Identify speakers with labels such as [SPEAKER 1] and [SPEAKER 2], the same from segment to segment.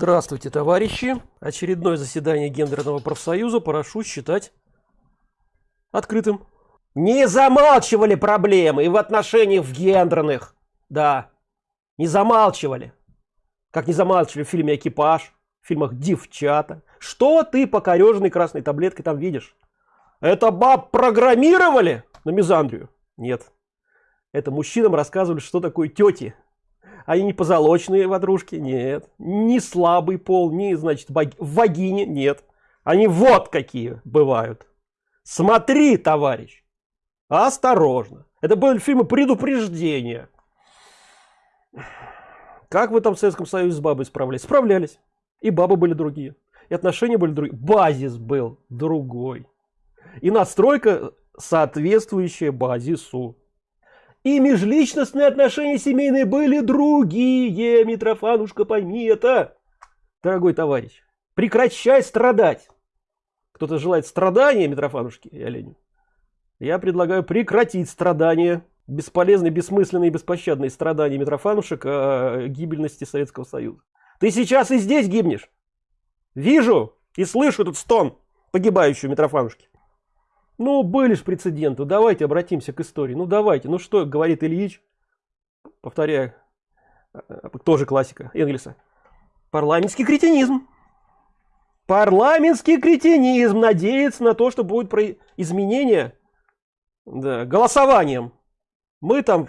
[SPEAKER 1] Здравствуйте, товарищи! Очередное заседание гендерного профсоюза прошу считать открытым.
[SPEAKER 2] Не замалчивали проблемы и в отношениях в гендерных. Да, не замалчивали. Как не замалчивали в фильме «Экипаж», в фильмах «Девчата». Что ты покореженной красной таблеткой там видишь? Это баб программировали на мизандрию? Нет. Это мужчинам рассказывали, что такое тети они не позолоченные ватрушки? Нет. Не слабый пол, не, значит, вагине? Нет. Они вот какие бывают. Смотри, товарищ. Осторожно. Это были фильмы предупреждения. Как вы там в Советском Союзе с бабой справлялись? Справлялись. И бабы были другие. И отношения были другие. Базис был другой. И настройка соответствующая базису. И межличностные отношения семейные были другие, Митрофанушка, пойми это. Дорогой товарищ, прекращай страдать. Кто-то желает страдания, Митрофанушки и оленю. Я предлагаю прекратить страдания, бесполезные, бессмысленные, беспощадные страдания Митрофанушек о гибельности Советского Союза. Ты сейчас и здесь гибнешь. Вижу и слышу этот стон погибающего Митрофанушки. Ну, были же прецеденты. Давайте обратимся к истории. Ну, давайте. Ну, что говорит Ильич? Повторяю. Э, тоже классика Энгельса. Парламентский кретинизм. Парламентский кретинизм надеется на то, что будет про изменения да, голосованием. Мы там...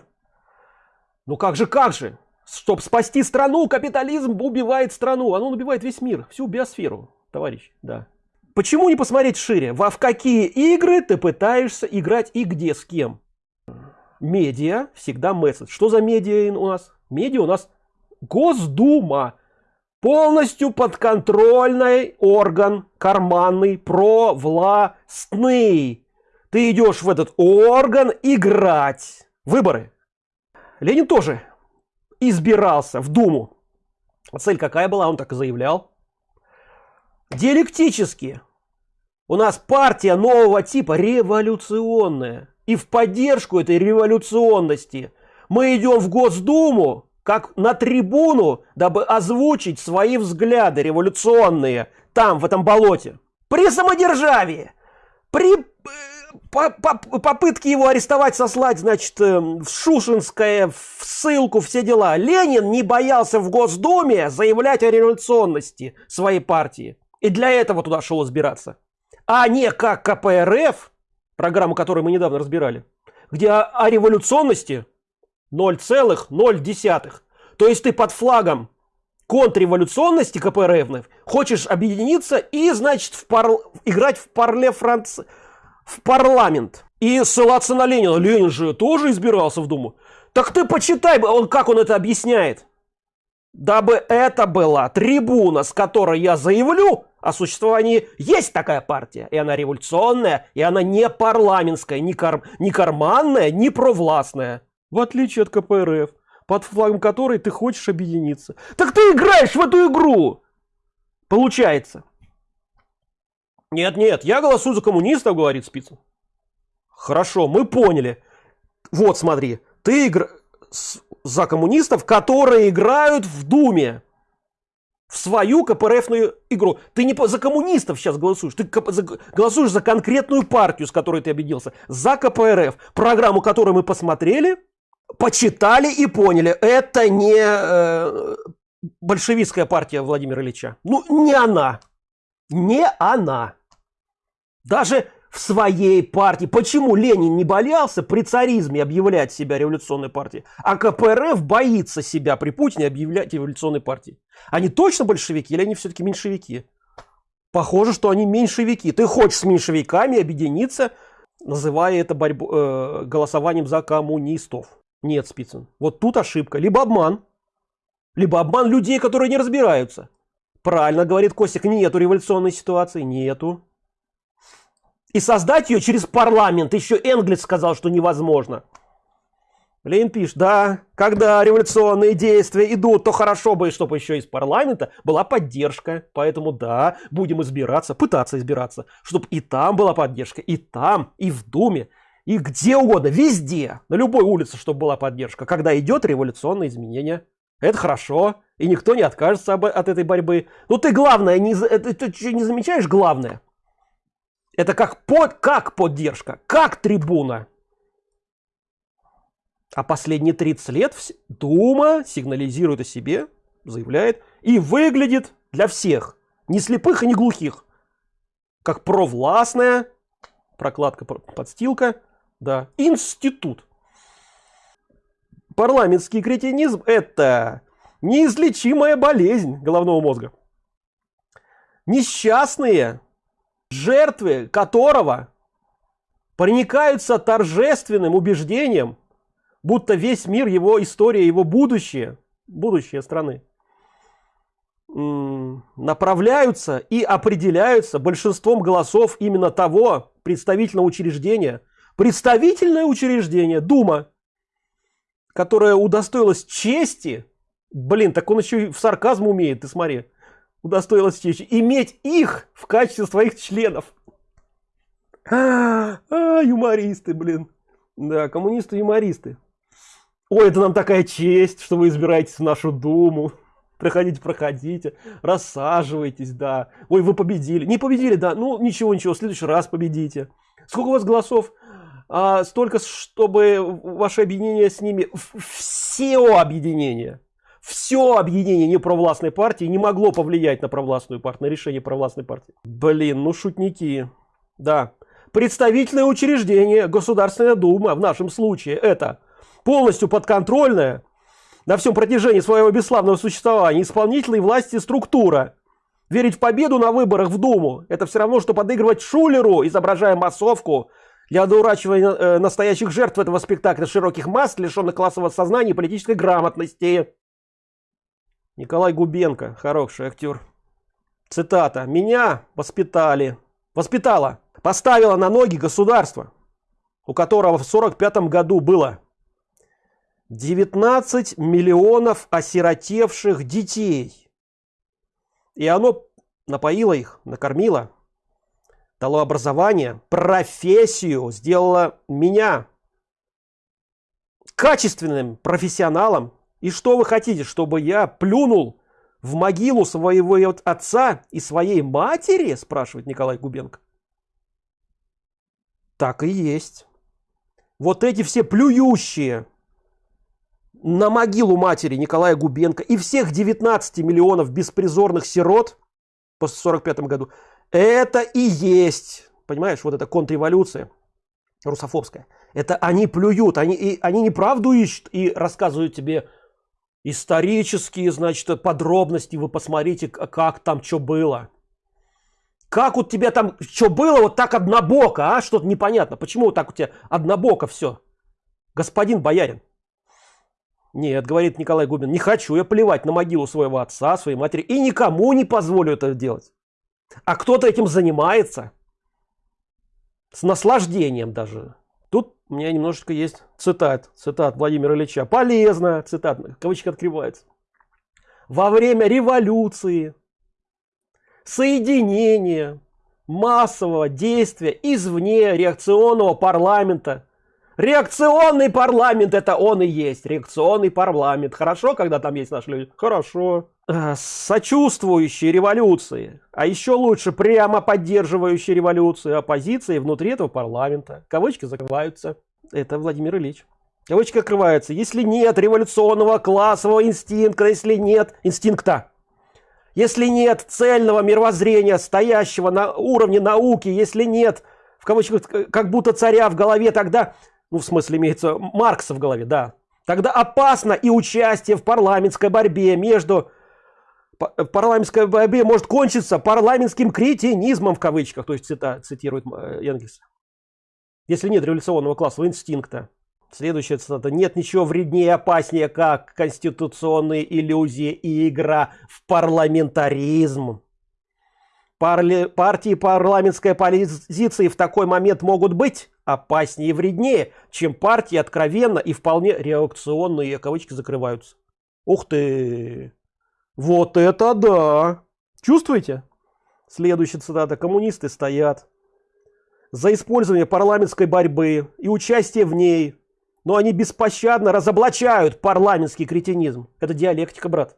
[SPEAKER 2] Ну как же, как же? Чтобы спасти страну, капитализм убивает страну. Оно убивает весь мир, всю биосферу, товарищ. Да. Почему не посмотреть шире? Во в какие игры ты пытаешься играть и где, с кем? Медиа всегда месседж. Что за медиа у нас? Медиа у нас Госдума. Полностью подконтрольный орган, карманный, провластный. Ты идешь в этот орган играть. Выборы. Ленин тоже избирался в Думу. Цель какая была, он так и заявлял. Диалектически у нас партия нового типа революционная. И в поддержку этой революционности мы идем в Госдуму, как на трибуну, дабы озвучить свои взгляды революционные там, в этом болоте. При самодержавии, при э, по, по, попытке его арестовать, сослать, значит, э, в Шушинское, в ссылку, все дела. Ленин не боялся в Госдуме заявлять о революционности своей партии. И для этого туда шел избираться а не как КПРФ, программу, которую мы недавно разбирали, где о, о революционности 0,0. То есть ты под флагом контрреволюционности КПРФ хочешь объединиться и, значит, в пар... играть в парле Франц... в парламент. И ссылаться на Ленина. Ленин же тоже избирался в Думу. Так ты почитай, он, как он это объясняет. Дабы это была трибуна, с которой я заявлю, о существовании есть такая партия, и она революционная, и она не парламентская, не, кар... не карманная, не провластная. В отличие от КПРФ, под флагом которой ты хочешь объединиться. Так ты играешь в эту игру! Получается. Нет, нет, я голосую за коммунистов, говорит Спицын. Хорошо, мы поняли. Вот, смотри, ты игр... за коммунистов, которые играют в Думе в свою КПРФную игру. Ты не за коммунистов сейчас голосуешь, ты голосуешь за конкретную партию, с которой ты объединился, за КПРФ, программу которую мы посмотрели, почитали и поняли, это не э, большевистская партия Владимира Ильича. Ну, не она. Не она. Даже в своей партии. Почему Ленин не боялся при царизме объявлять себя революционной партией, а КПРФ боится себя при Путине объявлять революционной партией? Они точно большевики или они все-таки меньшевики? Похоже, что они меньшевики. Ты хочешь с меньшевиками объединиться, называя это борьбу, э, голосованием за коммунистов. Нет, Спицын. Вот тут ошибка. Либо обман, либо обман людей, которые не разбираются. Правильно говорит Костик, нету революционной ситуации, нету. И создать ее через парламент. Еще Энглис сказал, что невозможно. Ленин пишет, да, когда революционные действия идут, то хорошо бы, чтобы еще из парламента была поддержка. Поэтому да, будем избираться, пытаться избираться, чтобы и там была поддержка, и там, и в Думе, и где угодно, везде, на любой улице, чтобы была поддержка, когда идет революционное изменение. Это хорошо, И никто не откажется об, от этой борьбы. Ну ты главное, не, это, ты что, не замечаешь главное? Это как, под, как поддержка, как трибуна. А последние 30 лет Дума сигнализирует о себе, заявляет, и выглядит для всех, не слепых и не глухих, как провластная, прокладка, подстилка, да, институт. Парламентский кретинизм – это неизлечимая болезнь головного мозга. Несчастные, жертвы которого проникаются торжественным убеждением, будто весь мир, его история, его будущее, будущее страны, направляются и определяются большинством голосов именно того представительного учреждения, представительное учреждение, Дума, которое удостоилось чести, блин, так он еще и в сарказм умеет, ты смотри, удостоилось чести, иметь их в качестве своих членов. А, а, юмористы, блин. Да, коммунисты-юмористы. Ой, это нам такая честь, что вы избираетесь в нашу Думу. Проходите, проходите, рассаживайтесь, да. Ой, вы победили. Не победили, да. Ну, ничего, ничего, в следующий раз победите. Сколько у вас голосов? А, столько, чтобы ваше объединение с ними, все объединения, все объединение непровластной партии не могло повлиять на провластную партию, на решение провластной партии. Блин, ну шутники. Да. Представительное учреждение, Государственная Дума, в нашем случае, это полностью подконтрольная на всем протяжении своего бесславного существования исполнительной власти структура. Верить в победу на выборах в Думу – это все равно, что подыгрывать шулеру, изображая массовку для одурачивания э, настоящих жертв этого спектакля широких масс, лишенных классового сознания и политической грамотности. Николай Губенко, хороший актер. Цитата. «Меня воспитали, воспитала, поставила на ноги государство, у которого в 45 году было 19 миллионов осиротевших детей. И оно напоило их, накормило, дало образование, профессию, сделало меня качественным профессионалом. И что вы хотите, чтобы я плюнул в могилу своего отца и своей матери, спрашивает Николай Губенко. Так и есть. Вот эти все плюющие на могилу матери Николая Губенко и всех 19 миллионов беспризорных сирот после 45 году, это и есть, понимаешь, вот эта контрреволюция русофобская. Это они плюют, они, и, они неправду ищут и рассказывают тебе исторические, значит, подробности, вы посмотрите, как там что было. Как у тебя там что было, вот так однобоко, а? Что-то непонятно. Почему вот так у тебя однобоко все? Господин боярин. Нет, говорит Николай Губин, не хочу я плевать на могилу своего отца, своей матери и никому не позволю это делать. А кто-то этим занимается. С наслаждением даже. Тут у меня немножечко есть цитат. Цитат Владимира Ильича. Полезно. Цитат. Кавычки открывается. Во время революции соединение массового действия извне реакционного парламента Реакционный парламент это он и есть. Реакционный парламент. Хорошо, когда там есть наши люди? Хорошо. Э, сочувствующие революции. А еще лучше прямо поддерживающие революцию оппозиции внутри этого парламента. Кавычки закрываются. Это Владимир Ильич. Кавычки открываются. Если нет революционного классового инстинкта, если нет инстинкта, если нет цельного мировоззрения, стоящего на уровне науки, если нет, в кавычках, как будто царя в голове, тогда ну в смысле имеется Маркса в голове, да, тогда опасно и участие в парламентской борьбе между парламентской борьбе может кончиться парламентским кретинизмом в кавычках, то есть цита, цитирует э, Энгельс. Если нет революционного классового инстинкта. Следующая цитата. Нет ничего вреднее и опаснее, как конституционные иллюзии и игра в парламентаризм. Парли... Партии парламентской оппозиции в такой момент могут быть опаснее и вреднее, чем партии откровенно и вполне реакционные, кавычки закрываются. Ух ты! Вот это да! Чувствуете? Следующая цитата. Коммунисты стоят за использование парламентской борьбы и участие в ней, но они беспощадно разоблачают парламентский кретинизм. Это диалектика, брат.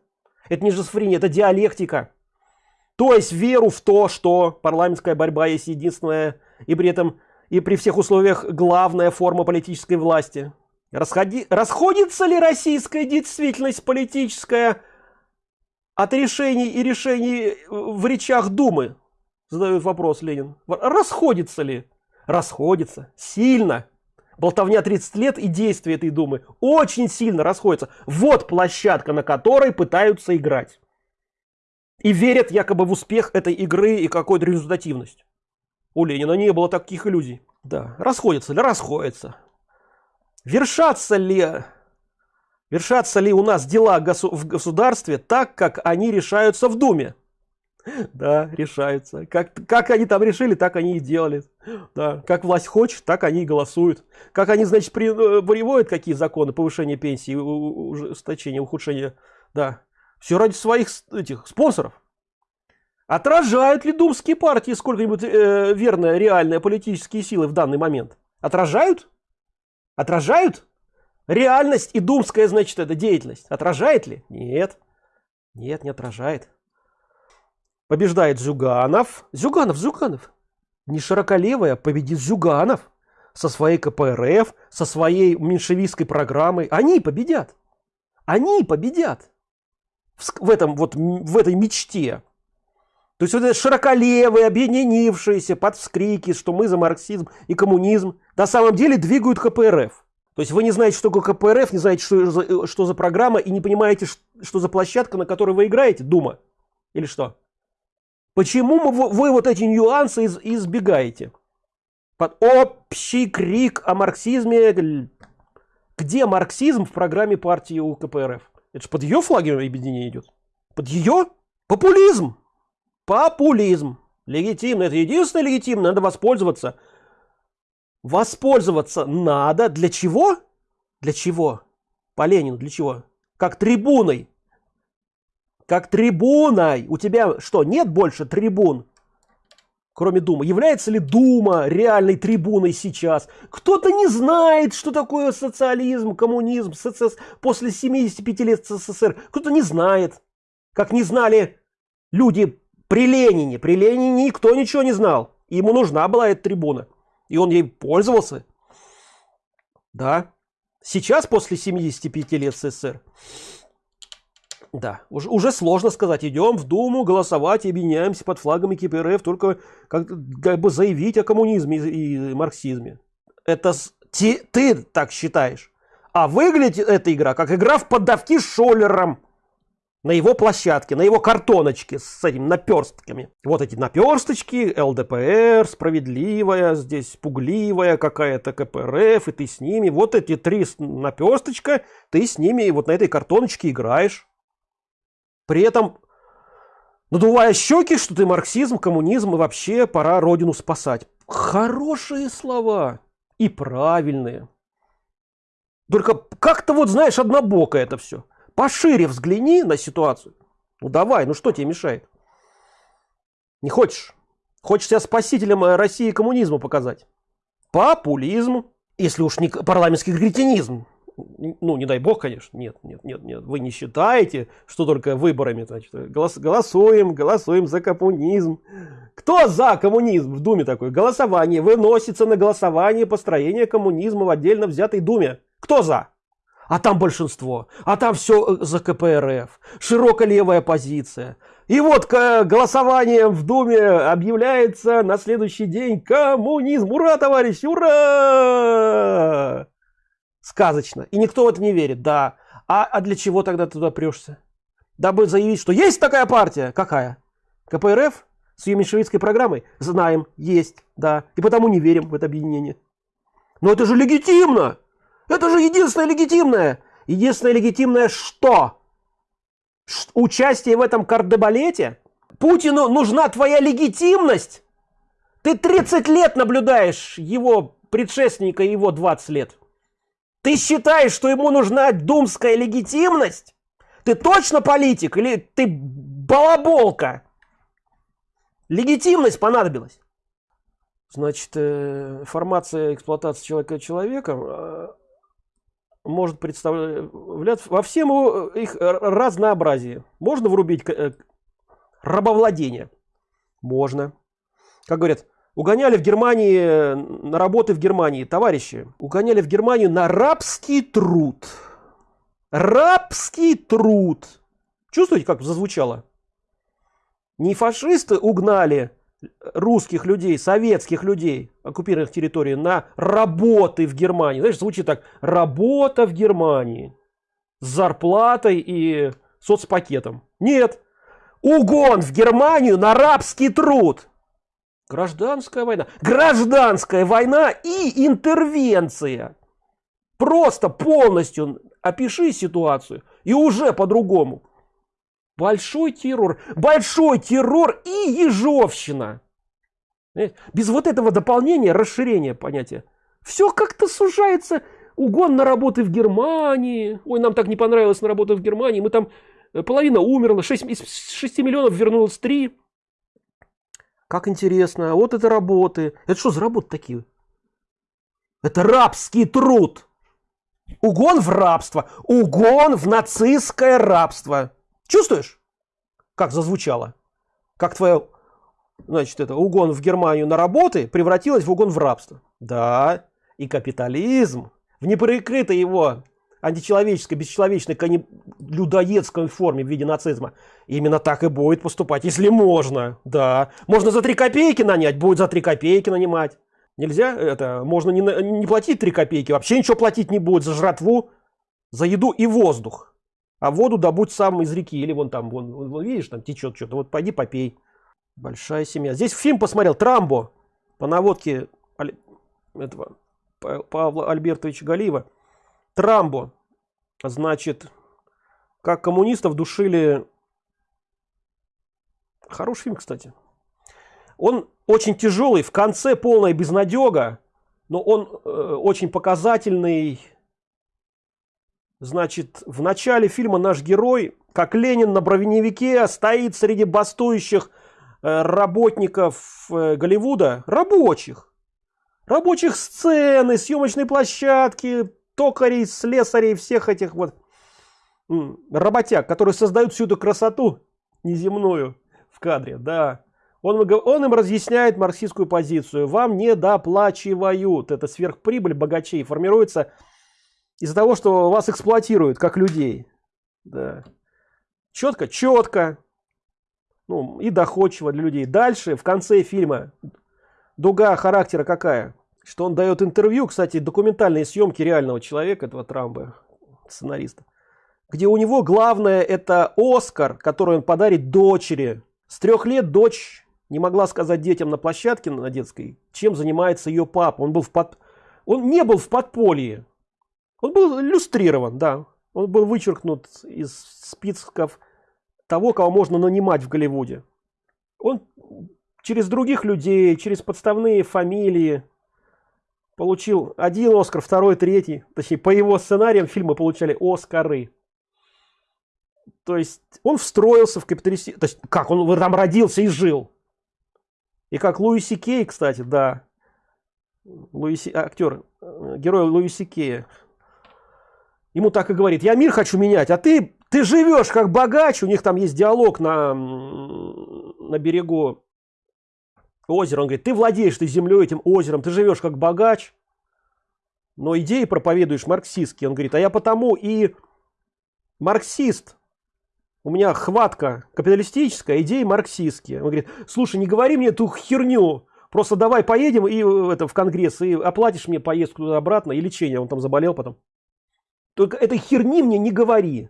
[SPEAKER 2] Это не шизофрения, это диалектика. То есть веру в то, что парламентская борьба есть единственная и при этом и при всех условиях главная форма политической власти. Расходи... Расходится ли российская действительность политическая от решений и решений в речах Думы? Задает вопрос Ленин. Расходится ли? Расходится. Сильно. Болтовня 30 лет и действия этой Думы очень сильно расходятся. Вот площадка, на которой пытаются играть. И верят якобы в успех этой игры и какую-то результативность. У Ленина не было таких иллюзий. Да, расходятся ли? Расходятся. Вершатся ли, вершатся ли у нас дела в государстве так, как они решаются в Думе? Да, решаются. Как, как они там решили, так они и делали. Да, как власть хочет, так они и голосуют. Как они, значит, при, э, приводят какие законы, повышение пенсии, ужесточение, ухудшение. Да, все ради своих этих спонсоров. Отражают ли думские партии сколько-нибудь э, верные, реальные политические силы в данный момент? Отражают? Отражают? Реальность и думская, значит, это деятельность. Отражает ли? Нет. Нет, не отражает. Побеждает Зюганов. Зюганов, Зюганов. Не широколевая, победит Зюганов. Со своей КПРФ, со своей меньшевистской программой. Они победят. Они победят. В, этом вот, в этой мечте. То есть вот это широколевые, объединившиеся под вскрики, что мы за марксизм и коммунизм, на самом деле двигают КПРФ. То есть вы не знаете, что такое КПРФ, не знаете, что за, что за программа, и не понимаете, что за площадка, на которой вы играете, Дума. Или что? Почему вы, вы вот эти нюансы из, избегаете? Под общий крик о марксизме. Где марксизм в программе партии у КПРФ? Это же под ее флагом объединение идет. Под ее популизм. Популизм. Легитимно. Это единственное легитимно. Надо воспользоваться. Воспользоваться надо. Для чего? Для чего? По Ленину. Для чего? Как трибуной. Как трибуной. У тебя что, нет больше трибун? Кроме Думы. Является ли Дума реальной трибуной сейчас? Кто-то не знает, что такое социализм, коммунизм, СССР после 75 лет СССР. Кто-то не знает. Как не знали люди при Ленине, при Ленине никто ничего не знал. Ему нужна была эта трибуна. И он ей пользовался. Да. Сейчас, после 75 лет СССР, да, уже, уже сложно сказать. Идем в Думу голосовать объединяемся под флагами КПРФ, только как, как бы заявить о коммунизме и, и марксизме. Это ти, ты так считаешь. А выглядит эта игра как игра в поддавки с Шоллером на его площадке, на его картоночке с этими наперстками. Вот эти наперсточки, ЛДПР, справедливая, здесь пугливая какая-то КПРФ, и ты с ними. Вот эти три наперсточка, ты с ними вот на этой картоночке играешь. При этом надувая щеки, что ты марксизм, коммунизм и вообще пора родину спасать. Хорошие слова и правильные. Только как-то вот, знаешь, однобоко это все. Пошире взгляни на ситуацию. Ну давай, ну что тебе мешает? Не хочешь? Хочешь себя спасителем э, России и коммунизма показать? Популизм. Если уж не парламентский кретинизм. Ну, не дай бог, конечно. Нет, нет, нет, нет. Вы не считаете, что только выборами, значит, голос, голосуем, голосуем за коммунизм. Кто за коммунизм в Думе такой? Голосование. Выносится на голосование построение коммунизма в отдельно взятой Думе. Кто за? а там большинство, а там все э, за КПРФ, широкая левая позиция. И вот голосование в Думе объявляется на следующий день коммунизм. Ура, товарищи, ура! Сказочно. И никто в это не верит, да. А, а для чего тогда туда прешься? Дабы заявить, что есть такая партия. Какая? КПРФ? С ее меньшевистской программой? Знаем, есть, да. И потому не верим в это объединение. Но это же легитимно! Это же единственное легитимное. Единственное легитимное что? Ш участие в этом кардебалете? Путину нужна твоя легитимность? Ты 30 лет наблюдаешь его предшественника его 20 лет. Ты считаешь, что ему нужна думская легитимность? Ты точно политик или ты балаболка? Легитимность понадобилась. Значит, э, формация эксплуатации человека человеком э, может представлять во всем его, их разнообразии. Можно врубить э, рабовладение? Можно. Как говорят, угоняли в Германии на работы в Германии, товарищи, угоняли в Германию на рабский труд. Рабский труд. Чувствуете, как зазвучало? Не фашисты угнали русских людей, советских людей, оккупированных территорий, на работы в Германии. Знаешь, звучит так, работа в Германии с зарплатой и соцпакетом. Нет, угон в Германию на рабский труд. Гражданская война. Гражданская война и интервенция. Просто полностью опиши ситуацию и уже по-другому. Большой террор. Большой террор и ежовщина. Без вот этого дополнения, расширения понятия. Все как-то сужается. Угон на работы в Германии. Ой, нам так не понравилось на работу в Германии. Мы там, э, половина умерла. 6, из 6 миллионов вернулось 3. Как интересно. Вот это работы. Это что за работы такие? Это рабский труд. Угон в рабство. Угон в нацистское рабство. Чувствуешь, как зазвучало? Как твое, значит, это угон в Германию на работы превратилось в угон в рабство. Да, и капитализм в неприкрытой его античеловеческой, бесчеловечной, людоедской форме в виде нацизма. Именно так и будет поступать, если можно. Да, можно за три копейки нанять, будет за три копейки нанимать. Нельзя это, можно не, не платить три копейки, вообще ничего платить не будет за жратву, за еду и воздух. А воду добудь сам из реки. Или вон там, вон, вон видишь, там течет что-то. Вот пойди попей. Большая семья. Здесь фильм посмотрел Трамбо по наводке этого Павла Альбертовича Галиева. Трамбо. Значит, как коммунистов душили... Хороший фильм, кстати. Он очень тяжелый, в конце полная безнадега, но он э, очень показательный, Значит, в начале фильма наш герой, как Ленин на броневике, стоит среди бастующих э, работников э, Голливуда, рабочих. Рабочих сцены, съемочной площадки, токарей, слесарей, всех этих вот работяг, которые создают всю эту красоту неземную в кадре, да. Он, он им разъясняет марксистскую позицию. Вам не доплачивают. Это сверхприбыль богачей формируется из-за того, что вас эксплуатируют как людей. Да. Четко, четко. Ну, и доходчиво для людей. Дальше, в конце фильма, дуга характера какая? Что он дает интервью, кстати, документальные съемки реального человека, этого Трамба, сценариста. Где у него главное это Оскар, который он подарит дочери. С трех лет дочь не могла сказать детям на площадке на детской, чем занимается ее папа. Он был в под... он не был в подполье. Он был иллюстрирован, да. Он был вычеркнут из списков того, кого можно нанимать в Голливуде. Он через других людей, через подставные фамилии получил один Оскар, второй, третий. Точнее, по его сценариям фильмы получали Оскары. То есть он встроился в капиталистический... То есть как, он там родился и жил. И как Луиси Кей, кстати, да. Луиси, актер, герой Луиси Кея ему так и говорит, я мир хочу менять, а ты, ты живешь как богач, у них там есть диалог на, на берегу озера, он говорит, ты владеешь ты землей, этим озером, ты живешь как богач, но идеи проповедуешь марксистские, он говорит, а я потому и марксист, у меня хватка капиталистическая, идеи марксистские. Он говорит, слушай, не говори мне эту херню, просто давай поедем и это в конгресс, и оплатишь мне поездку туда-обратно, и лечение, он там заболел потом. Только этой херни мне не говори.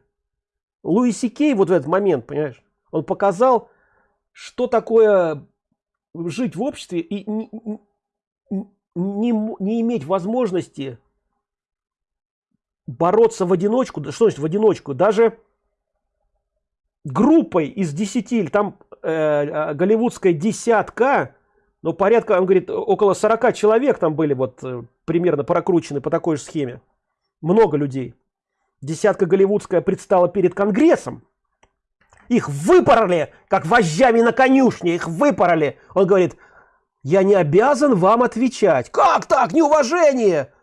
[SPEAKER 2] Луиси Кей вот в этот момент, понимаешь, он показал, что такое жить в обществе и не, не, не иметь возможности бороться в одиночку. Что значит в одиночку? Даже группой из 10, или там э, э, голливудская десятка, но порядка, он говорит, около 40 человек там были вот э, примерно прокручены по такой же схеме много людей. Десятка голливудская предстала перед Конгрессом. Их выпороли, как вожжами на конюшне, их выпороли. Он говорит, я не обязан вам отвечать. Как так, неуважение?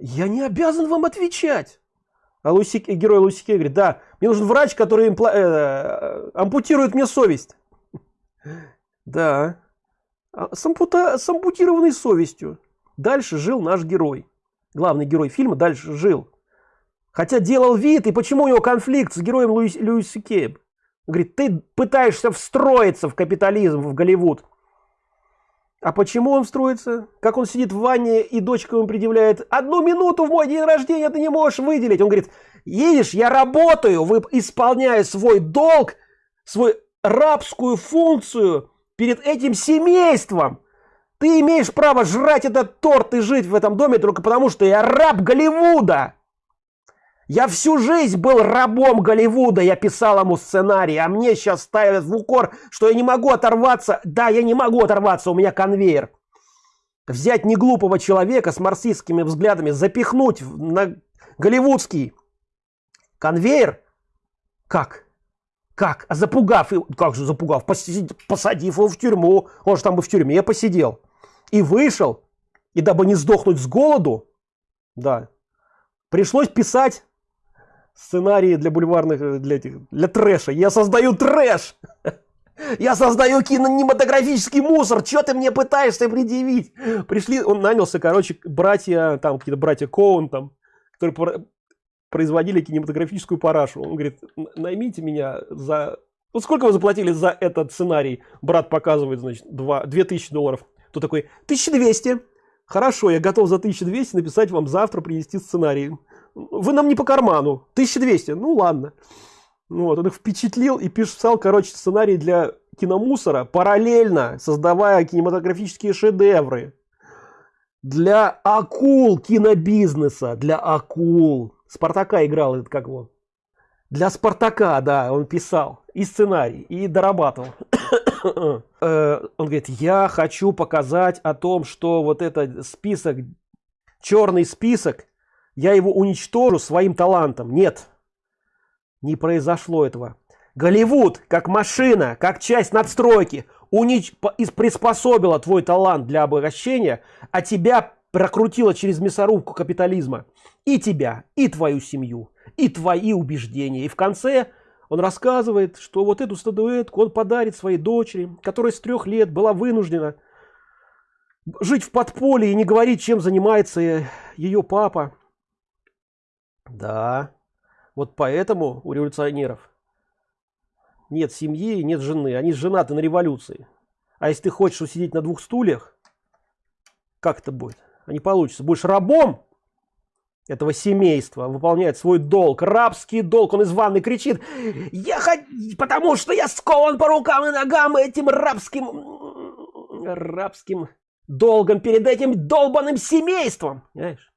[SPEAKER 2] Я не обязан вам отвечать. А Луси, герой Лусике говорит, да, мне нужен врач, который импла- э, ампутирует мне совесть. Да, а с, ампута, с ампутированной совестью. Дальше жил наш герой. Главный герой фильма дальше жил. Хотя делал вид, и почему у него конфликт с героем Луис, Льюиса Кейб? Он говорит, ты пытаешься встроиться в капитализм, в Голливуд. А почему он строится? Как он сидит в ванне, и дочка ему предъявляет, одну минуту в мой день рождения ты не можешь выделить. Он говорит, видишь, я работаю, исполняю свой долг, свою рабскую функцию перед этим семейством. Ты имеешь право жрать этот торт и жить в этом доме только потому, что я раб Голливуда. Я всю жизнь был рабом Голливуда, я писал ему сценарий, а мне сейчас ставят в укор, что я не могу оторваться. Да, я не могу оторваться, у меня конвейер. Взять неглупого человека с марксистскими взглядами, запихнуть на голливудский конвейер. Как? Как? А запугав, как же запугав? Посадив его в тюрьму, он же там бы в тюрьме посидел. И вышел, и дабы не сдохнуть с голоду, да, пришлось писать сценарии для бульварных, э, для, этих, для трэша. Я создаю трэш! Я создаю кинематографический мусор. Что ты мне пытаешься предъявить? Пришли, он нанялся, короче, братья, там какие-то братья Коун, там, которые производили кинематографическую парашу. Он говорит, наймите меня за... Вот сколько вы заплатили за этот сценарий? Брат показывает, значит, 2, 2000 долларов. Тут такой, 1200. Хорошо, я готов за 1200 написать вам завтра, принести сценарий вы нам не по карману. 1200 ну ладно вот он их впечатлил и писал короче сценарий для киномусора параллельно создавая кинематографические шедевры. Для акул кинобизнеса. Для акул. Спартака играл этот как его? Для спартака да он писал. И сценарий и дорабатывал. Э, он говорит я хочу показать о том что вот этот список черный список я его уничтожу своим талантом. Нет, не произошло этого. Голливуд, как машина, как часть надстройки, унич... приспособила твой талант для обогащения, а тебя прокрутила через мясорубку капитализма. И тебя, и твою семью, и твои убеждения. И в конце он рассказывает, что вот эту статуэтку он подарит своей дочери, которая с трех лет была вынуждена жить в подполье и не говорить, чем занимается ее папа. Да. Вот поэтому у революционеров нет семьи, нет жены. Они женаты на революции. А если ты хочешь усидеть на двух стульях, как это будет? А не получится. Будешь рабом этого семейства, выполняет свой долг, рабский долг. Он из ванны кричит, я хочу, потому что я скован по рукам и ногам этим рабским, рабским долгом перед этим долбанным семейством. Понимаешь?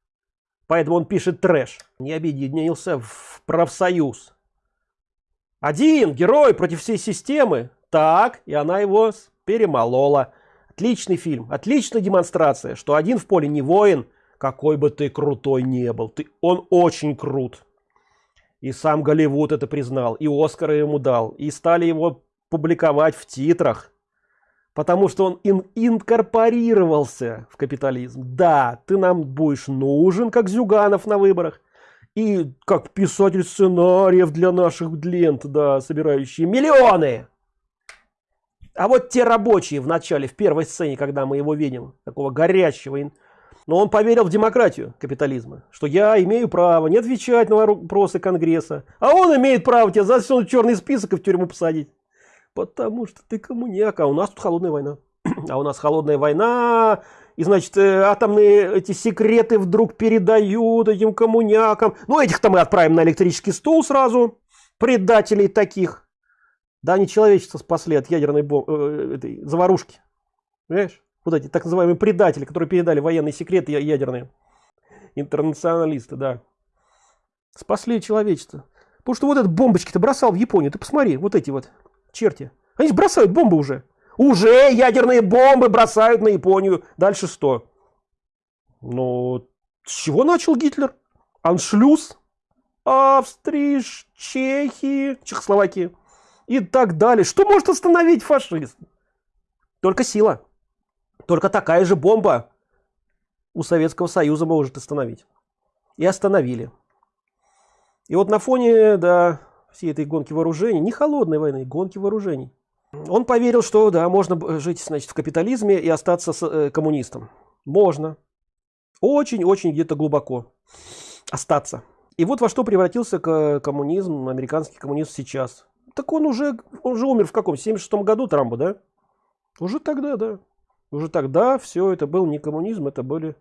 [SPEAKER 2] Поэтому он пишет трэш. Не объединился в профсоюз. Один герой против всей системы. Так, и она его перемолола. Отличный фильм, отличная демонстрация, что один в поле не воин, какой бы ты крутой не был. Ты, он очень крут. И сам Голливуд это признал, и Оскара ему дал, и стали его публиковать в титрах. Потому что он ин инкорпорировался в капитализм. Да, ты нам будешь нужен, как Зюганов на выборах. И как писатель сценариев для наших лент, да, собирающие миллионы. А вот те рабочие в начале, в первой сцене, когда мы его видим, такого горячего, но он поверил в демократию капитализма, что я имею право не отвечать на вопросы Конгресса, а он имеет право тебя засунуть черный список и в тюрьму посадить. Потому что ты коммуняк, а у нас тут холодная война. А у нас холодная война, и значит э, атомные эти секреты вдруг передают этим коммунякам. Ну этих-то мы отправим на электрический стул сразу, предателей таких. Да, они человечество спасли от ядерной бом... э, этой заварушки. Понимаешь? Вот эти так называемые предатели, которые передали военные секреты ядерные. Интернационалисты, да. Спасли человечество. Потому что вот этот бомбочки-то бросал в Японию. Ты посмотри, вот эти вот черти. Они бросают бомбы уже. Уже ядерные бомбы бросают на Японию. Дальше что? Ну, с чего начал Гитлер? Аншлюз, Австрии, Чехии, Чехословакии и так далее. Что может остановить фашизм? Только сила. Только такая же бомба у Советского Союза может остановить. и остановили. И вот на фоне, да, всей этой гонки вооружений, не холодной войны, гонки вооружений, он поверил, что, да, можно жить, значит, в капитализме и остаться с, э, коммунистом. Можно. Очень-очень где-то глубоко остаться. И вот во что превратился коммунизм, американский коммунизм сейчас. Так он уже, он уже умер в каком? 76 году Трампа, да? Уже тогда, да. Уже тогда все это был не коммунизм, это были